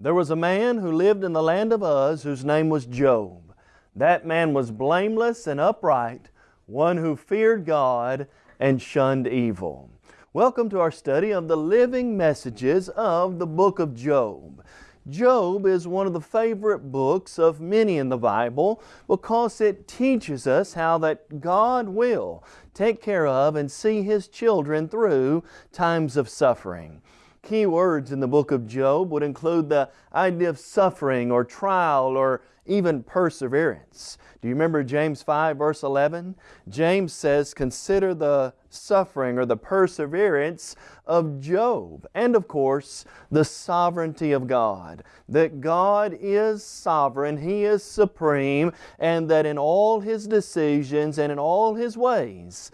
There was a man who lived in the land of Uz whose name was Job. That man was blameless and upright, one who feared God and shunned evil. Welcome to our study of the living messages of the book of Job. Job is one of the favorite books of many in the Bible because it teaches us how that God will take care of and see His children through times of suffering. Key words in the book of Job would include the idea of suffering or trial or even perseverance. Do you remember James 5 verse 11? James says, consider the suffering or the perseverance of Job. And of course, the sovereignty of God. That God is sovereign, He is supreme, and that in all His decisions and in all His ways,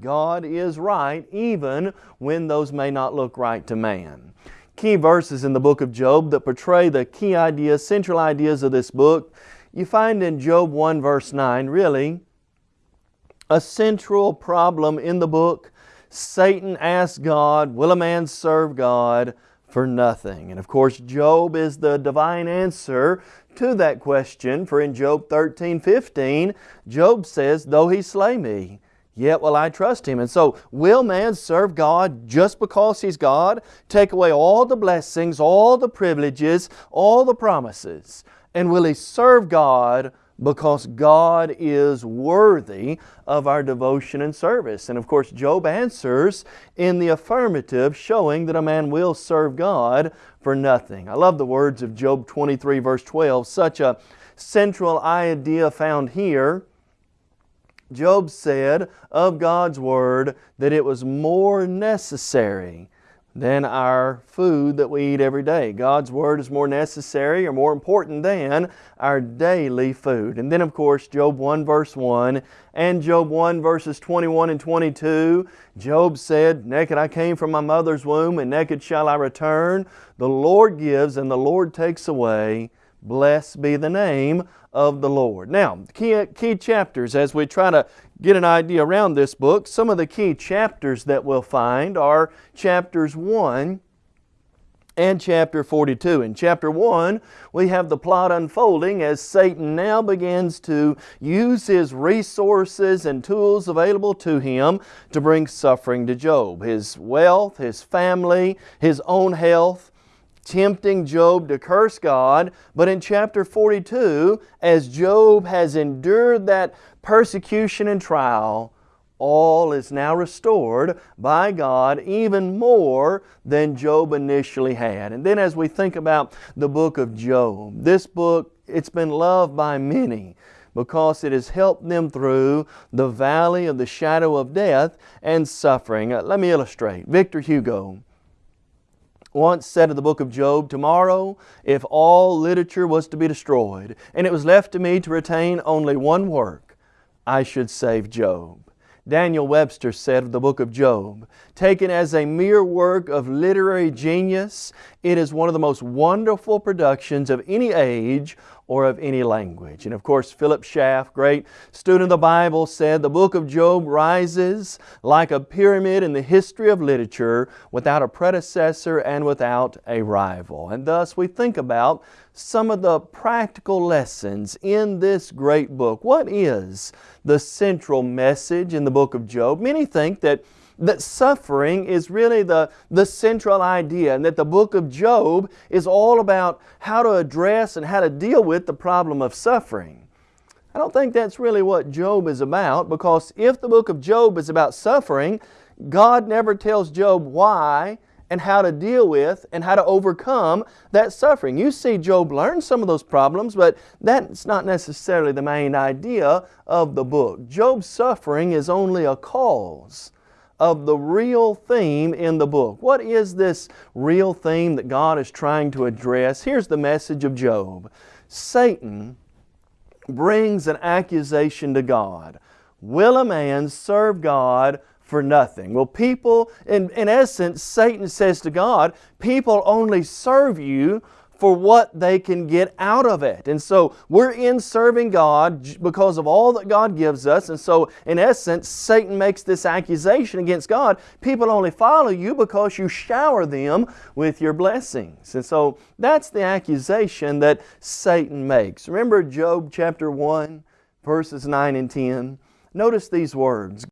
God is right even when those may not look right to man. Key verses in the book of Job that portray the key ideas, central ideas of this book, you find in Job 1 verse 9 really a central problem in the book. Satan asked God, will a man serve God for nothing? And of course Job is the divine answer to that question for in Job 13, 15, Job says, though he slay me, yet will I trust Him. And so, will man serve God just because He's God? Take away all the blessings, all the privileges, all the promises. And will he serve God because God is worthy of our devotion and service. And of course, Job answers in the affirmative, showing that a man will serve God for nothing. I love the words of Job 23 verse 12, such a central idea found here Job said of God's Word that it was more necessary than our food that we eat every day. God's Word is more necessary or more important than our daily food. And then of course Job 1 verse 1 and Job 1 verses 21 and 22, Job said, Naked I came from my mother's womb and naked shall I return. The Lord gives and the Lord takes away. Blessed be the name of the Lord. Now, key, key chapters as we try to get an idea around this book, some of the key chapters that we'll find are chapters 1 and chapter 42. In chapter 1, we have the plot unfolding as Satan now begins to use his resources and tools available to him to bring suffering to Job. His wealth, his family, his own health, tempting Job to curse God. But in chapter 42, as Job has endured that persecution and trial, all is now restored by God even more than Job initially had. And then as we think about the book of Job, this book, it's been loved by many because it has helped them through the valley of the shadow of death and suffering. Uh, let me illustrate. Victor Hugo once said of the book of Job, Tomorrow, if all literature was to be destroyed, and it was left to me to retain only one work, I should save Job. Daniel Webster said of the book of Job, taken as a mere work of literary genius, it is one of the most wonderful productions of any age or of any language. And of course, Philip Schaff, great student of the Bible, said the book of Job rises like a pyramid in the history of literature without a predecessor and without a rival. And thus we think about some of the practical lessons in this great book. What is the central message in the book of Job? Many think that that suffering is really the, the central idea and that the book of Job is all about how to address and how to deal with the problem of suffering. I don't think that's really what Job is about because if the book of Job is about suffering, God never tells Job why and how to deal with and how to overcome that suffering. You see Job learn some of those problems, but that's not necessarily the main idea of the book. Job's suffering is only a cause of the real theme in the book. What is this real theme that God is trying to address? Here's the message of Job. Satan brings an accusation to God. Will a man serve God for nothing? Well, people, in, in essence, Satan says to God, people only serve you for what they can get out of it. And so we're in serving God because of all that God gives us. And so in essence, Satan makes this accusation against God. People only follow you because you shower them with your blessings. And so that's the accusation that Satan makes. Remember Job chapter 1 verses 9 and 10? Notice these words.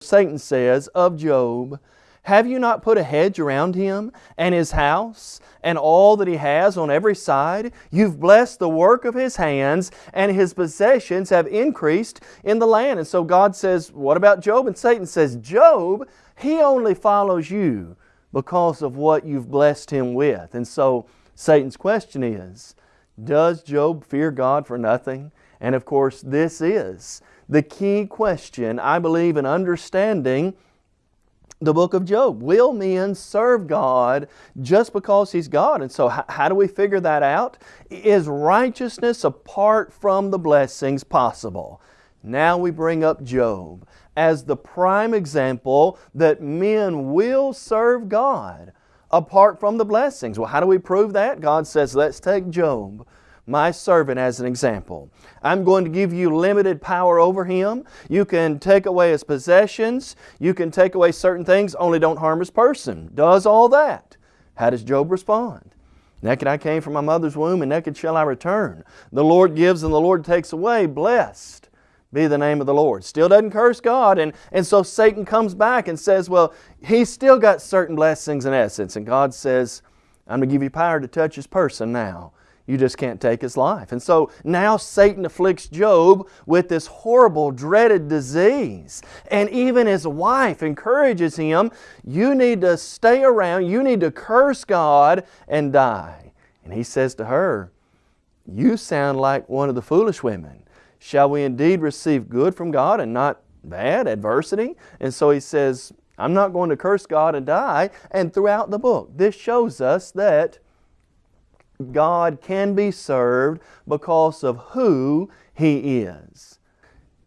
Satan says of Job, have you not put a hedge around him and his house and all that he has on every side? You've blessed the work of his hands and his possessions have increased in the land. And so God says, what about Job? And Satan says, Job, he only follows you because of what you've blessed him with. And so Satan's question is, does Job fear God for nothing? And of course, this is the key question, I believe, in understanding the book of Job. Will men serve God just because He's God? And so how do we figure that out? Is righteousness apart from the blessings possible? Now we bring up Job as the prime example that men will serve God apart from the blessings. Well, how do we prove that? God says, let's take Job my servant as an example. I'm going to give you limited power over him. You can take away his possessions. You can take away certain things, only don't harm his person. Does all that. How does Job respond? Naked I came from my mother's womb and naked shall I return. The Lord gives and the Lord takes away. Blessed be the name of the Lord. Still doesn't curse God. And, and so Satan comes back and says, well, he's still got certain blessings in essence. And God says, I'm going to give you power to touch his person now. You just can't take his life. And so now Satan afflicts Job with this horrible, dreaded disease. And even his wife encourages him, you need to stay around, you need to curse God and die. And he says to her, you sound like one of the foolish women. Shall we indeed receive good from God and not bad, adversity? And so he says, I'm not going to curse God and die. And throughout the book, this shows us that God can be served because of who He is.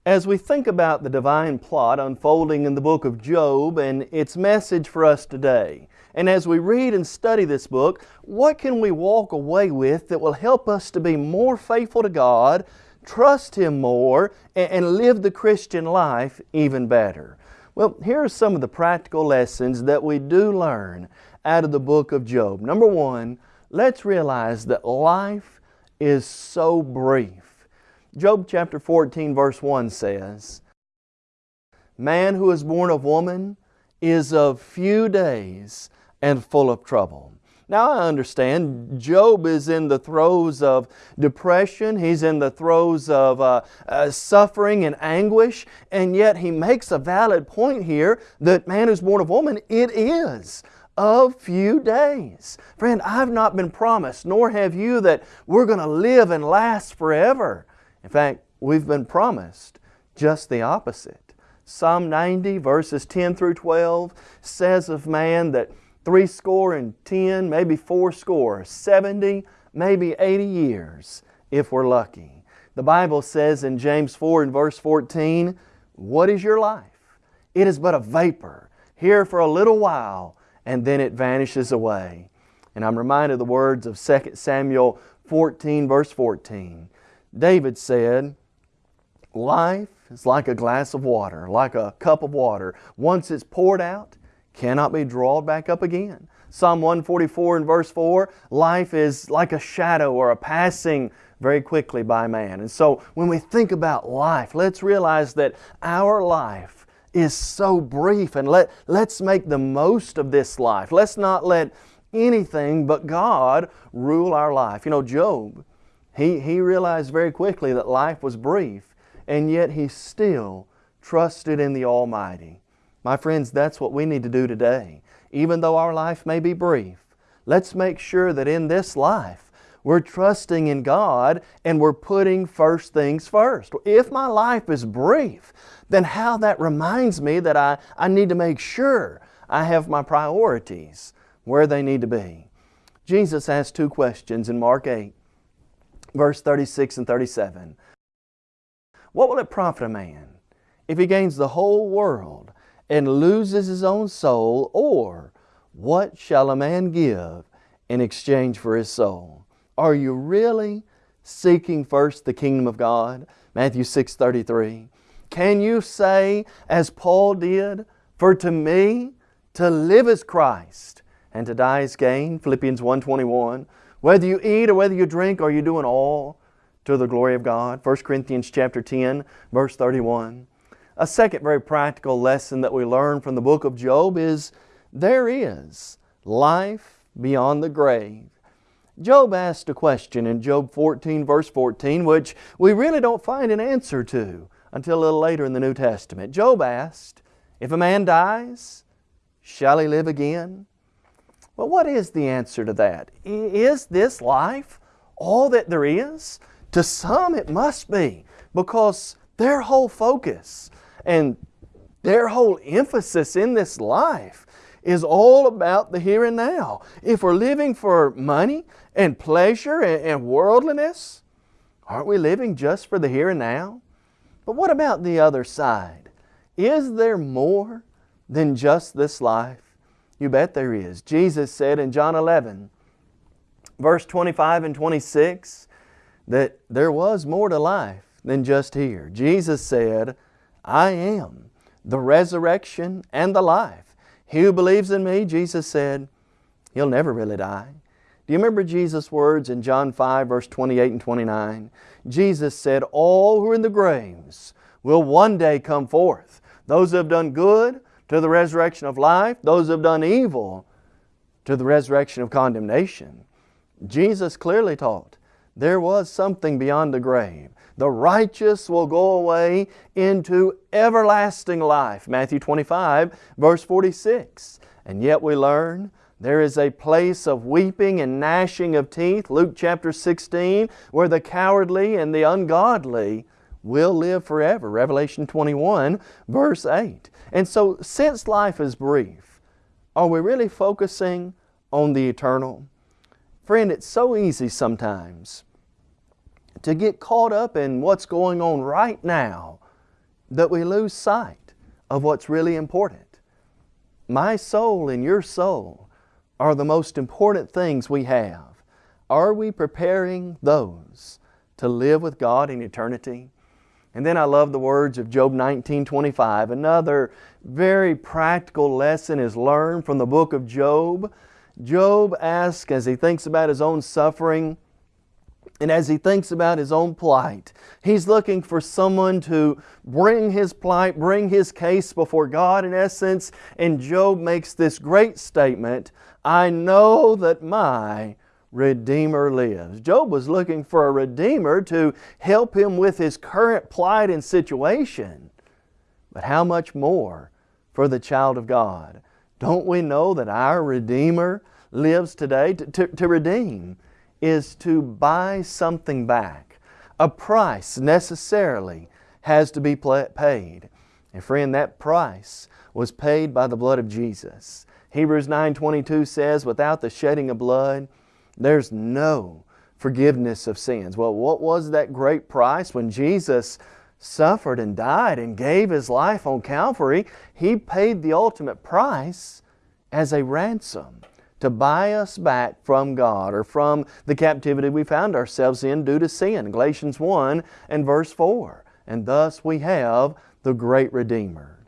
As we think about the divine plot unfolding in the book of Job and its message for us today, and as we read and study this book, what can we walk away with that will help us to be more faithful to God, trust Him more, and live the Christian life even better? Well, here are some of the practical lessons that we do learn out of the book of Job. Number one, let's realize that life is so brief. Job chapter 14 verse 1 says, Man who is born of woman is of few days and full of trouble. Now I understand Job is in the throes of depression, he's in the throes of uh, uh, suffering and anguish, and yet he makes a valid point here that man who's born of woman, it is of few days. Friend, I've not been promised, nor have you, that we're going to live and last forever. In fact, we've been promised just the opposite. Psalm 90 verses 10 through 12 says of man that three score and ten, maybe four score, 70, maybe 80 years if we're lucky. The Bible says in James 4 and verse 14, What is your life? It is but a vapor, here for a little while, and then it vanishes away. And I'm reminded of the words of 2 Samuel 14 verse 14. David said, Life is like a glass of water, like a cup of water. Once it's poured out, cannot be drawn back up again. Psalm 144 and verse 4, life is like a shadow or a passing very quickly by man. And so when we think about life, let's realize that our life is so brief and let, let's make the most of this life. Let's not let anything but God rule our life. You know, Job, he, he realized very quickly that life was brief and yet he still trusted in the Almighty. My friends, that's what we need to do today. Even though our life may be brief, let's make sure that in this life we're trusting in God and we're putting first things first. If my life is brief, then how that reminds me that I, I need to make sure I have my priorities where they need to be. Jesus asked two questions in Mark 8, verse 36 and 37. What will it profit a man if he gains the whole world and loses his own soul? Or what shall a man give in exchange for his soul? Are you really seeking first the kingdom of God? Matthew 6 33. Can you say, as Paul did, For to me to live is Christ, and to die is gain? Philippians 1 21. Whether you eat or whether you drink, are you doing all to the glory of God? 1 Corinthians chapter 10, verse 31. A second very practical lesson that we learn from the book of Job is there is life beyond the grave. Job asked a question in Job 14 verse 14 which we really don't find an answer to until a little later in the New Testament. Job asked, if a man dies, shall he live again? Well, what is the answer to that? Is this life all that there is? To some it must be because their whole focus and their whole emphasis in this life is all about the here and now. If we're living for money and pleasure and, worldliness, aren't we living just for the here and now? But what about the other side? Is there more than just this life? You bet there is. Jesus said in John 11, verse 25 and 26, that there was more to life than just here. Jesus said, I am the resurrection and the life. He who believes in me, Jesus said, he'll never really die. Do you remember Jesus' words in John 5 verse 28 and 29? Jesus said, all who are in the graves will one day come forth. Those who have done good to the resurrection of life, those who have done evil to the resurrection of condemnation. Jesus clearly taught there was something beyond the grave. The righteous will go away into everlasting life. Matthew 25, verse 46. And yet we learn there is a place of weeping and gnashing of teeth, Luke chapter 16, where the cowardly and the ungodly will live forever. Revelation 21, verse 8. And so, since life is brief, are we really focusing on the eternal? Friend, it's so easy sometimes to get caught up in what's going on right now that we lose sight of what's really important. My soul and your soul are the most important things we have. Are we preparing those to live with God in eternity? And then I love the words of Job 19, 25. Another very practical lesson is learned from the book of Job. Job asks, as he thinks about his own suffering, and as he thinks about his own plight, he's looking for someone to bring his plight, bring his case before God in essence. And Job makes this great statement, I know that my Redeemer lives. Job was looking for a Redeemer to help him with his current plight and situation. But how much more for the child of God? Don't we know that our Redeemer lives today to, to, to redeem? is to buy something back. A price necessarily has to be paid. And friend, that price was paid by the blood of Jesus. Hebrews 9.22 says, without the shedding of blood, there's no forgiveness of sins. Well, what was that great price when Jesus suffered and died and gave His life on Calvary? He paid the ultimate price as a ransom to buy us back from God or from the captivity we found ourselves in due to sin. Galatians 1 and verse 4. And thus we have the great Redeemer.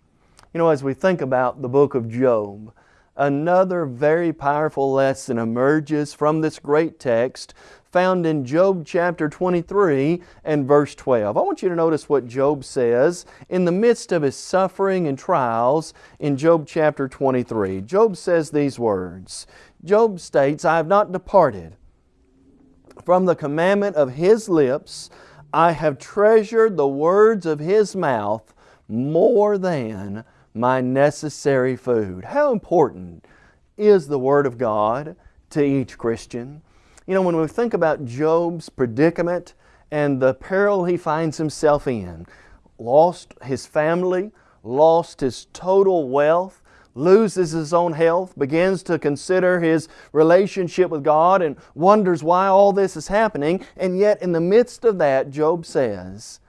You know, as we think about the book of Job, another very powerful lesson emerges from this great text found in Job chapter 23 and verse 12. I want you to notice what Job says in the midst of his suffering and trials in Job chapter 23. Job says these words. Job states, I have not departed from the commandment of His lips. I have treasured the words of His mouth more than my necessary food. How important is the Word of God to each Christian? You know, when we think about Job's predicament and the peril he finds himself in, lost his family, lost his total wealth, loses his own health, begins to consider his relationship with God and wonders why all this is happening. And yet in the midst of that, Job says,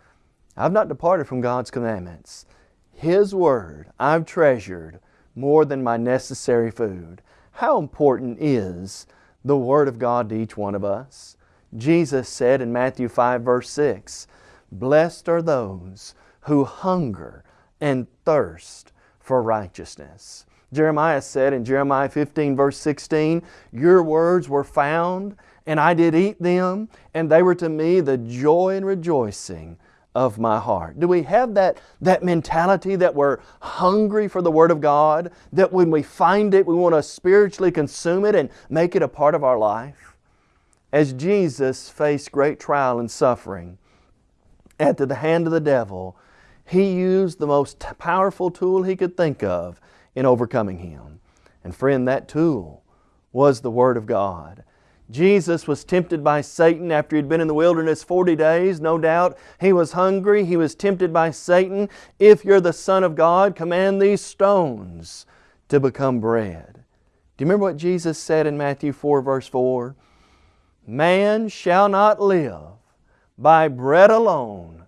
I've not departed from God's commandments. His Word I've treasured more than my necessary food. How important is the Word of God to each one of us. Jesus said in Matthew 5 verse 6, Blessed are those who hunger and thirst for righteousness. Jeremiah said in Jeremiah 15 verse 16, Your words were found, and I did eat them, and they were to me the joy and rejoicing of my heart. Do we have that, that mentality that we're hungry for the Word of God? That when we find it, we want to spiritually consume it and make it a part of our life? As Jesus faced great trial and suffering at the hand of the devil, He used the most powerful tool He could think of in overcoming him. And friend, that tool was the Word of God. Jesus was tempted by Satan after he'd been in the wilderness 40 days, no doubt. He was hungry. He was tempted by Satan. If you're the Son of God, command these stones to become bread. Do you remember what Jesus said in Matthew 4 verse 4? Man shall not live by bread alone,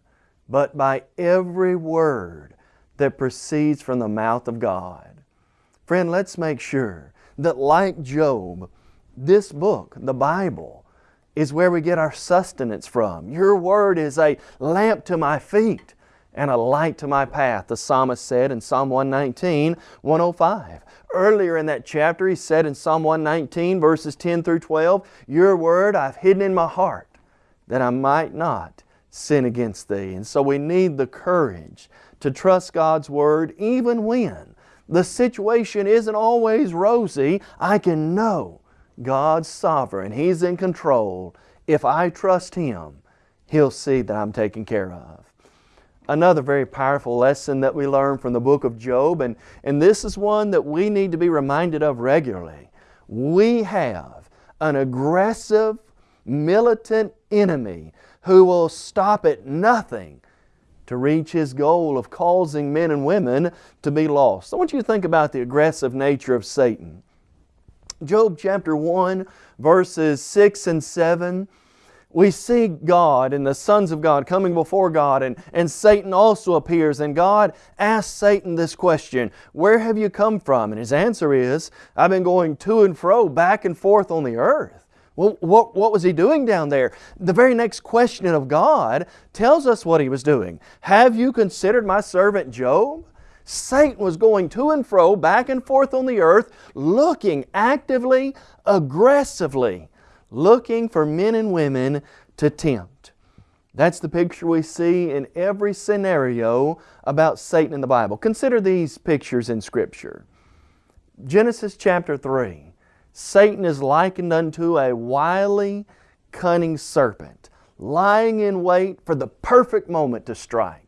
but by every word that proceeds from the mouth of God. Friend, let's make sure that like Job, this book, the Bible, is where we get our sustenance from. Your Word is a lamp to my feet and a light to my path, the psalmist said in Psalm 119, 105. Earlier in that chapter, he said in Psalm 119, verses 10 through 12, Your Word I've hidden in my heart, that I might not sin against Thee. And so we need the courage to trust God's Word even when the situation isn't always rosy. I can know God's sovereign. He's in control. If I trust Him, He'll see that I'm taken care of. Another very powerful lesson that we learn from the book of Job, and, and this is one that we need to be reminded of regularly. We have an aggressive, militant enemy who will stop at nothing to reach his goal of causing men and women to be lost. I want you to think about the aggressive nature of Satan. Job chapter 1, verses 6 and 7, we see God and the sons of God coming before God, and, and Satan also appears. And God asks Satan this question Where have you come from? And his answer is, I've been going to and fro, back and forth on the earth. Well, what, what was he doing down there? The very next question of God tells us what he was doing. Have you considered my servant Job? Satan was going to and fro, back and forth on the earth, looking actively, aggressively, looking for men and women to tempt. That's the picture we see in every scenario about Satan in the Bible. Consider these pictures in Scripture. Genesis chapter 3. Satan is likened unto a wily, cunning serpent, lying in wait for the perfect moment to strike.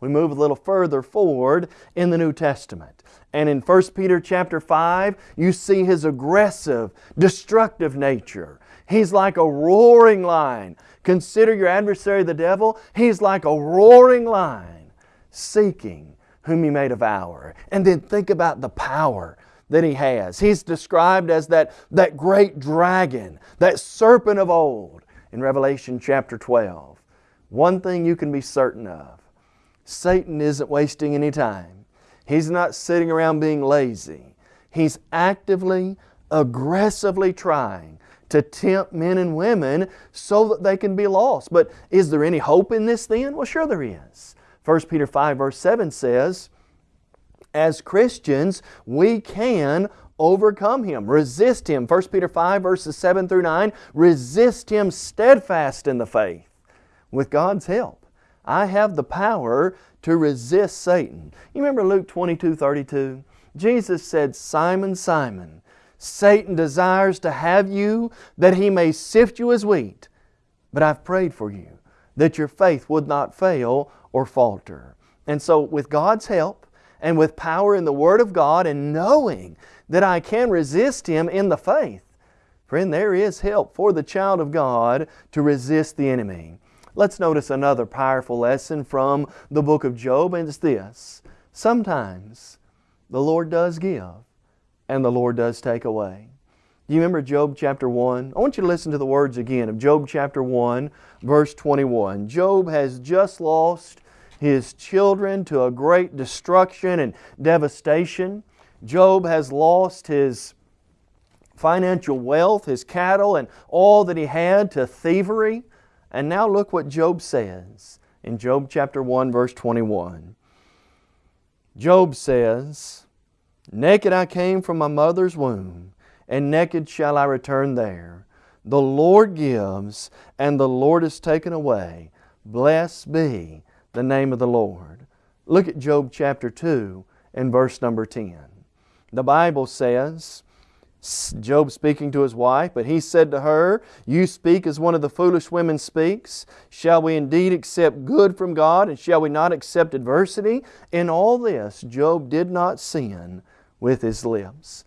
We move a little further forward in the New Testament. And in 1 Peter chapter 5, you see his aggressive, destructive nature. He's like a roaring lion. Consider your adversary the devil. He's like a roaring lion seeking whom he may devour. And then think about the power that he has. He's described as that, that great dragon, that serpent of old in Revelation chapter 12. One thing you can be certain of Satan isn't wasting any time. He's not sitting around being lazy. He's actively, aggressively trying to tempt men and women so that they can be lost. But is there any hope in this then? Well, sure there is. 1 Peter 5 verse 7 says, as Christians, we can overcome him, resist him. 1 Peter 5 verses 7 through 9, resist him steadfast in the faith with God's help. I have the power to resist Satan. You remember Luke 22, 32? Jesus said, Simon, Simon, Satan desires to have you that he may sift you as wheat. But I've prayed for you that your faith would not fail or falter. And so with God's help and with power in the Word of God and knowing that I can resist him in the faith, friend, there is help for the child of God to resist the enemy. Let's notice another powerful lesson from the book of Job, and it's this. Sometimes the Lord does give and the Lord does take away. Do you remember Job chapter 1? I want you to listen to the words again of Job chapter 1, verse 21. Job has just lost his children to a great destruction and devastation. Job has lost his financial wealth, his cattle, and all that he had to thievery. And now look what Job says in Job chapter 1 verse 21. Job says, Naked I came from my mother's womb, and naked shall I return there. The Lord gives, and the Lord is taken away. Blessed be the name of the Lord. Look at Job chapter 2 and verse number 10. The Bible says, Job speaking to his wife, but he said to her, You speak as one of the foolish women speaks. Shall we indeed accept good from God, and shall we not accept adversity? In all this, Job did not sin with his lips.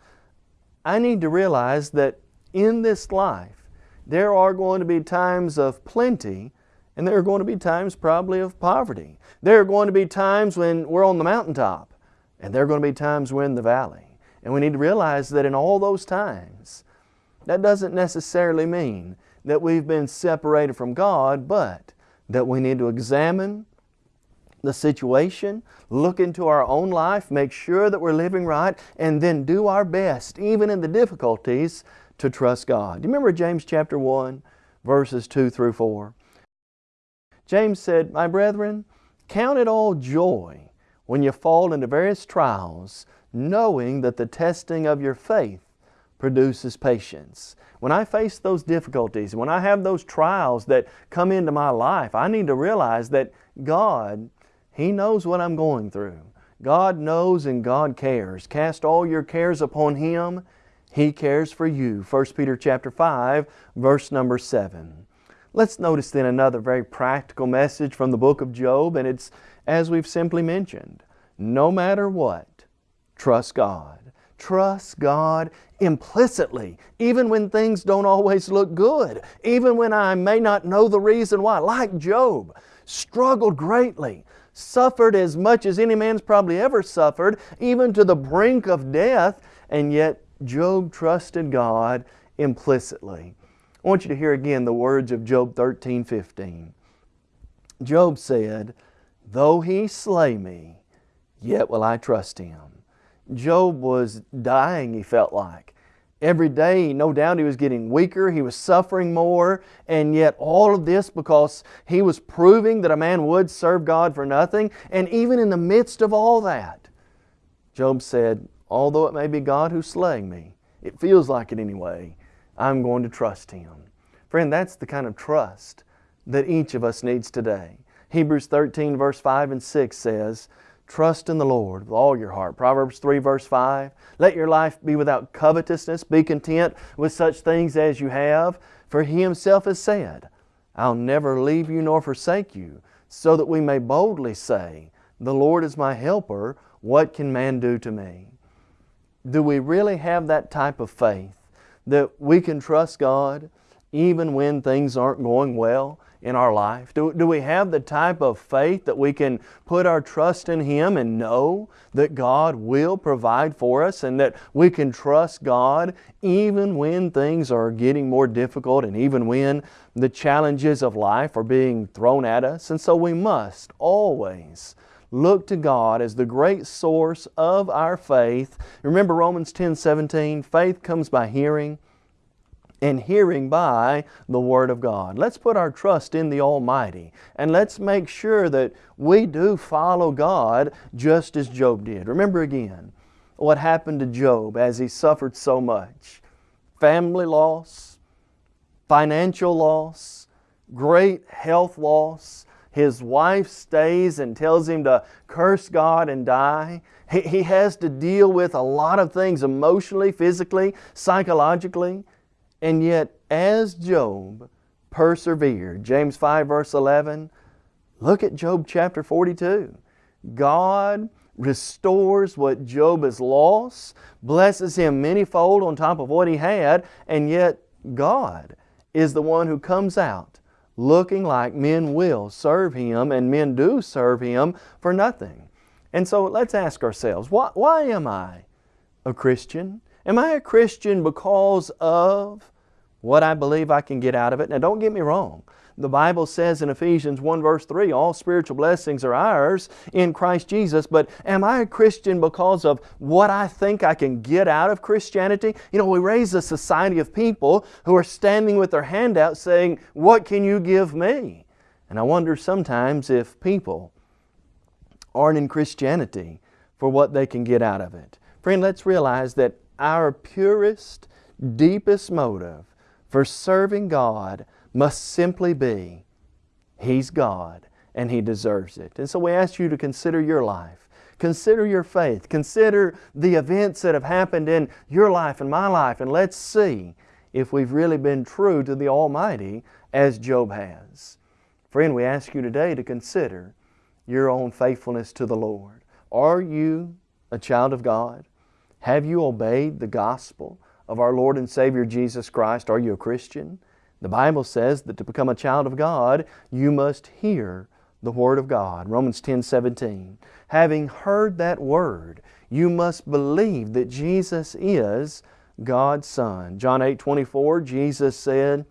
I need to realize that in this life, there are going to be times of plenty, and there are going to be times probably of poverty. There are going to be times when we're on the mountaintop, and there are going to be times we're in the valley. And we need to realize that in all those times, that doesn't necessarily mean that we've been separated from God, but that we need to examine the situation, look into our own life, make sure that we're living right, and then do our best, even in the difficulties, to trust God. Do you remember James chapter 1, verses 2 through 4? James said, My brethren, count it all joy when you fall into various trials, knowing that the testing of your faith produces patience. When I face those difficulties, when I have those trials that come into my life, I need to realize that God, He knows what I'm going through. God knows and God cares. Cast all your cares upon Him. He cares for you. 1 Peter chapter 5, verse number 7. Let's notice then another very practical message from the book of Job, and it's as we've simply mentioned, no matter what, Trust God. Trust God implicitly, even when things don't always look good, even when I may not know the reason why. Like Job, struggled greatly, suffered as much as any man's probably ever suffered, even to the brink of death, and yet Job trusted God implicitly. I want you to hear again the words of Job 13, 15. Job said, Though he slay me, yet will I trust him. Job was dying, he felt like. Every day, no doubt he was getting weaker, he was suffering more, and yet all of this because he was proving that a man would serve God for nothing. And even in the midst of all that, Job said, although it may be God who's slaying me, it feels like it anyway, I'm going to trust Him. Friend, that's the kind of trust that each of us needs today. Hebrews 13 verse 5 and 6 says, Trust in the Lord with all your heart. Proverbs 3 verse 5. Let your life be without covetousness. Be content with such things as you have. For He Himself has said, I'll never leave you nor forsake you, so that we may boldly say, The Lord is my helper. What can man do to me? Do we really have that type of faith that we can trust God even when things aren't going well? In our life? Do, do we have the type of faith that we can put our trust in Him and know that God will provide for us and that we can trust God even when things are getting more difficult and even when the challenges of life are being thrown at us? And so we must always look to God as the great source of our faith. Remember Romans 10 17, faith comes by hearing and hearing by the Word of God. Let's put our trust in the Almighty and let's make sure that we do follow God just as Job did. Remember again what happened to Job as he suffered so much. Family loss, financial loss, great health loss. His wife stays and tells him to curse God and die. He, he has to deal with a lot of things emotionally, physically, psychologically. And yet, as Job persevered, James 5 verse 11, look at Job chapter 42. God restores what Job has lost, blesses him manyfold on top of what he had, and yet God is the one who comes out looking like men will serve Him and men do serve Him for nothing. And so let's ask ourselves, why, why am I a Christian? Am I a Christian because of what I believe I can get out of it. Now don't get me wrong. The Bible says in Ephesians 1 verse 3, all spiritual blessings are ours in Christ Jesus, but am I a Christian because of what I think I can get out of Christianity? You know, we raise a society of people who are standing with their hand out saying, what can you give me? And I wonder sometimes if people aren't in Christianity for what they can get out of it. Friend, let's realize that our purest, deepest motive for serving God must simply be He's God and He deserves it. And so we ask you to consider your life. Consider your faith. Consider the events that have happened in your life and my life and let's see if we've really been true to the Almighty as Job has. Friend, we ask you today to consider your own faithfulness to the Lord. Are you a child of God? Have you obeyed the gospel of our Lord and Savior Jesus Christ? Are you a Christian? The Bible says that to become a child of God, you must hear the Word of God. Romans 10, 17. Having heard that Word, you must believe that Jesus is God's Son. John 8, 24, Jesus said,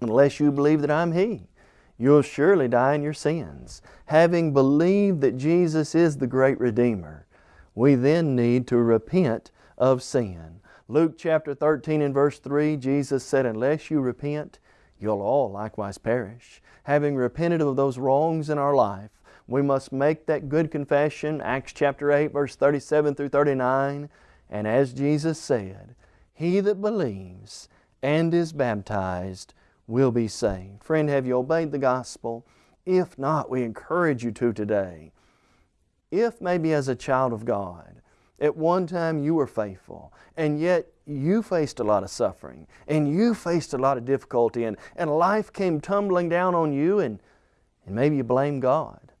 Unless you believe that I'm He, you'll surely die in your sins. Having believed that Jesus is the great Redeemer, we then need to repent of sin. Luke chapter 13 and verse 3, Jesus said, Unless you repent, you'll all likewise perish. Having repented of those wrongs in our life, we must make that good confession, Acts chapter 8, verse 37 through 39. And as Jesus said, He that believes and is baptized will be saved. Friend, have you obeyed the gospel? If not, we encourage you to today. If maybe as a child of God, at one time you were faithful, and yet you faced a lot of suffering, and you faced a lot of difficulty, and, and life came tumbling down on you, and, and maybe you blame God.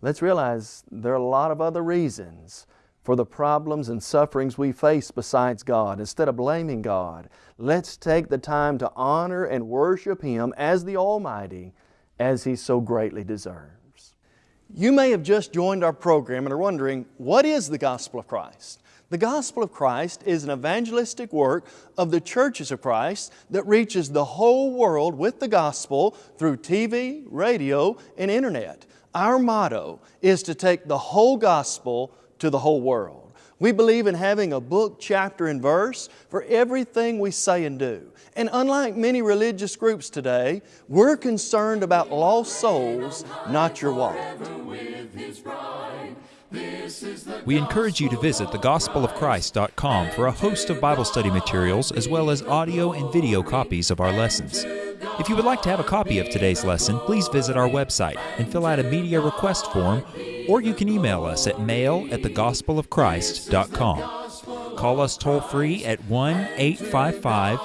Let's realize there are a lot of other reasons for the problems and sufferings we face besides God. Instead of blaming God, let's take the time to honor and worship Him as the Almighty as He so greatly deserves. You may have just joined our program and are wondering, what is the Gospel of Christ? The Gospel of Christ is an evangelistic work of the churches of Christ that reaches the whole world with the Gospel through TV, radio, and Internet. Our motto is to take the whole Gospel to the whole world. We believe in having a book, chapter, and verse for everything we say and do. And unlike many religious groups today, we're concerned about lost souls, not your wallet. We encourage you to visit thegospelofchrist.com for a host of Bible study materials as well as audio and video copies of our lessons. If you would like to have a copy of today's lesson, please visit our website and fill out a media request form, or you can email us at mail at thegospelofchrist.com. Call us toll free at 1 855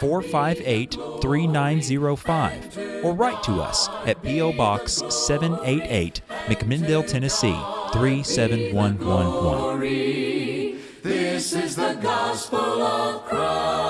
458 3905 or write to us at P.O. Box 788, McMinnville, Tennessee 37111. This is the gospel of Christ.